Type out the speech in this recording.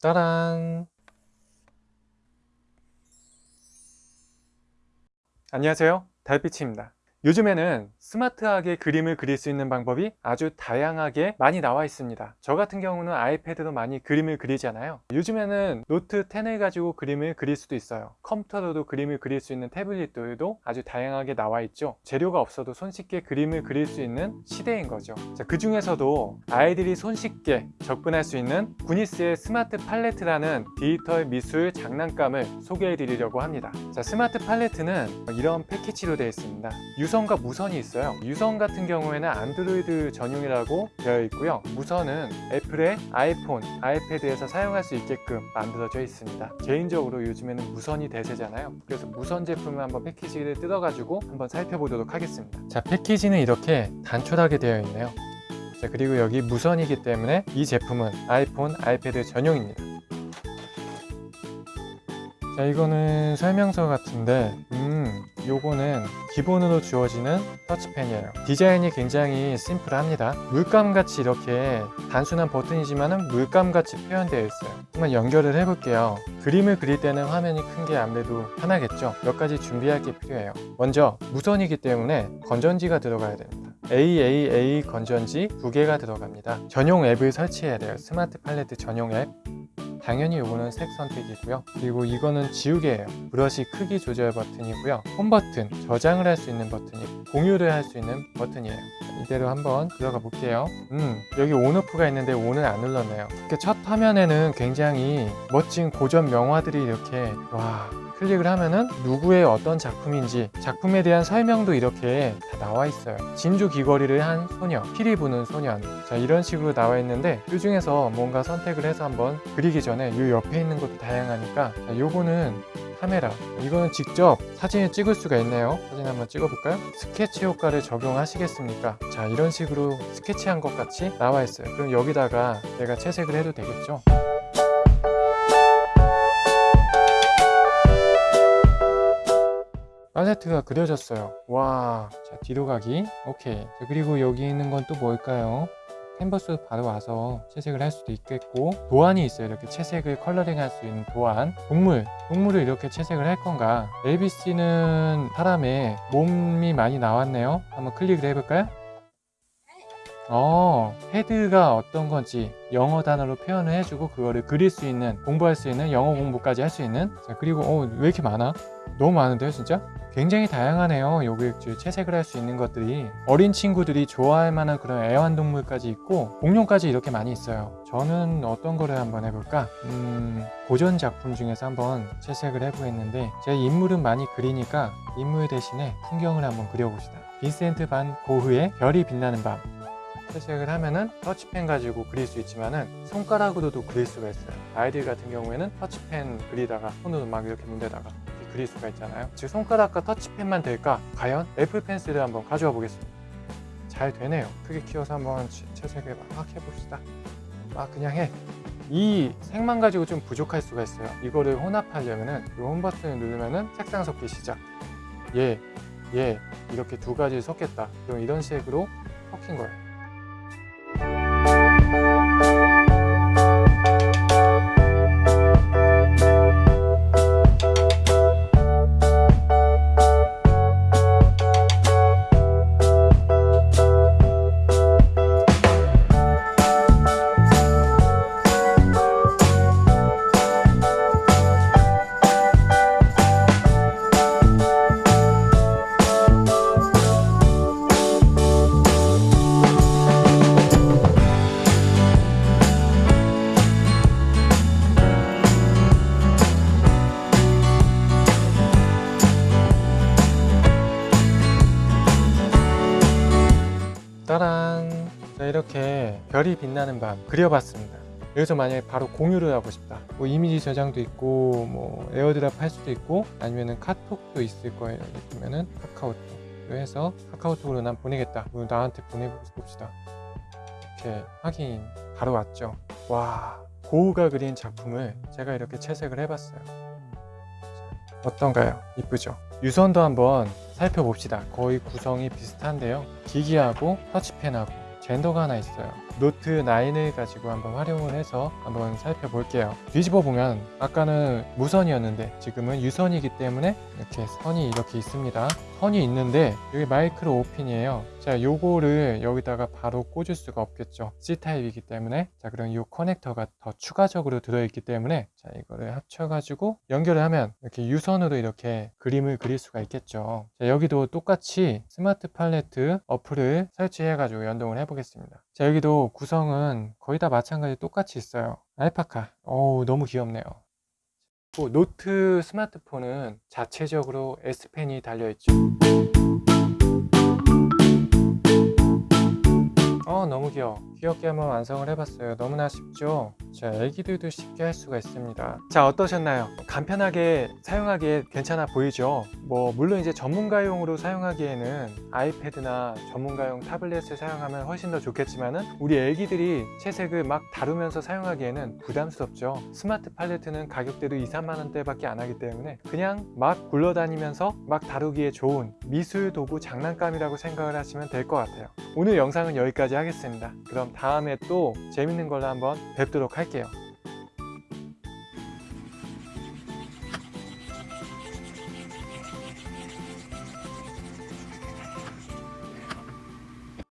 따란. 안녕하세요. 달빛입니다 요즘에는 스마트하게 그림을 그릴 수 있는 방법이 아주 다양하게 많이 나와 있습니다. 저 같은 경우는 아이패드로 많이 그림을 그리잖아요. 요즘에는 노트 10을 가지고 그림을 그릴 수도 있어요. 컴퓨터로도 그림을 그릴 수 있는 태블릿들도 아주 다양하게 나와 있죠. 재료가 없어도 손쉽게 그림을 그릴 수 있는 시대인 거죠. 자, 그 중에서도 아이들이 손쉽게 접근할 수 있는 구니스의 스마트 팔레트라는 디지털 미술 장난감을 소개해 드리려고 합니다. 자, 스마트 팔레트는 이런 패키지로 되어 있습니다 유선과 무선이 있어요. 유선 같은 경우에는 안드로이드 전용이라고 되어 있고요. 무선은 애플의 아이폰, 아이패드에서 사용할 수 있게끔 만들어져 있습니다. 개인적으로 요즘에는 무선이 대세잖아요. 그래서 무선 제품을 한번 패키지를 뜯어가지고 한번 살펴보도록 하겠습니다. 자 패키지는 이렇게 단촐하게 되어 있네요. 자 그리고 여기 무선이기 때문에 이 제품은 아이폰, 아이패드 전용입니다 자 이거는 설명서 같은데 음 요거는 기본으로 주어지는 터치펜이에요. 디자인이 굉장히 심플합니다. 물감같이 이렇게 단순한 버튼이지만 물감같이 표현되어 있어요. 한번 연결을 해볼게요. 그림을 그릴 때는 화면이 큰 게 아무래도 편하겠죠? 몇 가지 준비할 게 필요해요. 먼저 무선이기 때문에 건전지가 들어가야 됩니다. AAA 건전지 두 개가 들어갑니다. 전용 앱을 설치해야 돼요. 스마트 팔레트 전용 앱 당연히 이거는 색 선택이고요. 그리고 이거는 지우개예요. 브러쉬 크기 조절 버튼이고요. 홈 버튼 저장을 할 수 있는 버튼이고 공유를 할 수 있는 버튼이에요 이대로 한번 들어가 볼게요. 음 여기 온오프가 있는데 온을 안 눌렀네요. 이렇게 첫 화면에는 굉장히 멋진 고전 명화들이 이렇게 와 클릭을 하면은 누구의 어떤 작품인지 작품에 대한 설명도 이렇게 다 나와 있어요. 진주 귀걸이를 한 소녀 피리 부는 소년. 자 이런 식으로 나와 있는데 이 중에서 뭔가 선택을 해서 한번 그리기 전에 이 옆에 있는 것도 다양하니까 자, 요거는 카메라. 이거는 직접 사진을 찍을 수가 있네요. 사진 한번 찍어 볼까요? 스케치 효과를 적용하시겠습니까? 자 이런 식으로 스케치한 것 같이 나와 있어요. 그럼 여기다가 내가 채색을 해도 되겠죠? 팔레트가 그려졌어요. 와, 자 뒤로 가기. 오케이. 자, 그리고 여기 있는 건 또 뭘까요? 캔버스 바로 와서 채색을 할 수도 있겠고 도안이 있어요. 이렇게 채색을 coloring 할 수 있는 도안. 동물 동물을 이렇게 채색을 할 건가? ABC는 사람의 몸이 많이 나왔네요. 한번 클릭을 해볼까요? 어, head가 어떤 건지 영어 단어로 표현을 해주고 그거를 그릴 수 있는 공부할 수 있는 영어 공부까지 할 수 있는 자 그리고 어, 왜 이렇게 많아? 너무 많은데요 진짜? 굉장히 다양하네요 여기 채색을 할 수 있는 것들이 어린 친구들이 좋아할 만한 그런 애완동물까지 있고 공룡까지 이렇게 많이 있어요 저는 어떤 거를 한번 해볼까? 음, 고전 작품 중에서 한번 채색을 해보겠는데 제가 인물은 많이 그리니까 인물 대신에 풍경을 한번 그려봅시다 빈센트 반 고흐의 별이 빛나는 밤 채색을 하면은 터치펜 가지고 그릴 수 있지만은 손가락으로도 그릴 수가 있어요. 아이들 같은 경우에는 터치펜 그리다가 손으로 막 이렇게 문대다가 이렇게 그릴 수가 있잖아요. 즉 손가락과 터치펜만 될까? 과연 애플 펜슬을 한번 가져와 보겠습니다. 잘 되네요. 크게 키워서 한번 채색을 막 해봅시다. 막 그냥 해이 색만 가지고 좀 부족할 수가 있어요. 이거를 혼합하려면은 이 홈 버튼을 누르면은 색상 섞기 시작. 얘, 얘 이렇게 두 가지 섞겠다. 그럼 이런 식으로 섞인 거예요 따란. 자 이렇게 별이 빛나는 밤 그려봤습니다. 여기서 만약에 바로 공유를 하고 싶다. 뭐 이미지 저장도 있고 뭐 에어드랍 할 수도 있고 아니면은 카톡도 있을 거예요. 보면은 카카오톡 해서 카카오톡으로 난 보내겠다. 오늘 나한테 보내봅시다. 이렇게 확인 바로 왔죠. 와 고우가 그린 작품을 제가 이렇게 채색을 해봤어요. 어떤가요? 이쁘죠? 유선도 한번 살펴봅시다. 거의 구성이 비슷한데요. 기기하고 터치펜하고 젠더가 하나 있어요 노트 9을 가지고 한번 활용을 해서 한번 살펴볼게요. 뒤집어 보면 아까는 무선이었는데 지금은 유선이기 때문에 이렇게 선이 이렇게 있습니다. 선이 있는데 여기 마이크로 5핀이에요. 자, 요거를 여기다가 바로 꽂을 수가 없겠죠. C타입이기 때문에 자, 그럼 이 커넥터가 더 추가적으로 들어있기 때문에 자, 이거를 합쳐가지고 연결을 하면 이렇게 유선으로 이렇게 그림을 그릴 수가 있겠죠. 자, 여기도 똑같이 스마트 팔레트 어플을 설치해 가지고 연동을 해 보겠습니다. 자, 여기도 구성은 거의 다 마찬가지 똑같이 있어요. 알파카. 어우, 너무 귀엽네요. 또 노트 스마트폰은 자체적으로 S펜이 달려있죠. 어 너무 귀여워 귀엽게 한번 완성을 해봤어요 너무나 쉽죠 자 애기들도 쉽게 할 수가 있습니다. 자 어떠셨나요? 간편하게 사용하기에 괜찮아 보이죠? 뭐 물론 이제 전문가용으로 사용하기에는 아이패드나 전문가용 타블렛을 사용하면 훨씬 더 좋겠지만 은 우리 애기들이 채색을 막 다루면서 사용하기에는 부담스럽죠. 스마트 팔레트는 가격대도 2, 3만 원대 밖에 안 하기 때문에 그냥 막 굴러다니면서 막 다루기에 좋은 미술 도구 장난감이라고 생각을 하시면 될 것 같아요. 오늘 영상은 여기까지 하겠습니다. 그럼 다음에 또 재밌는 걸로 한번 뵙도록 할게요.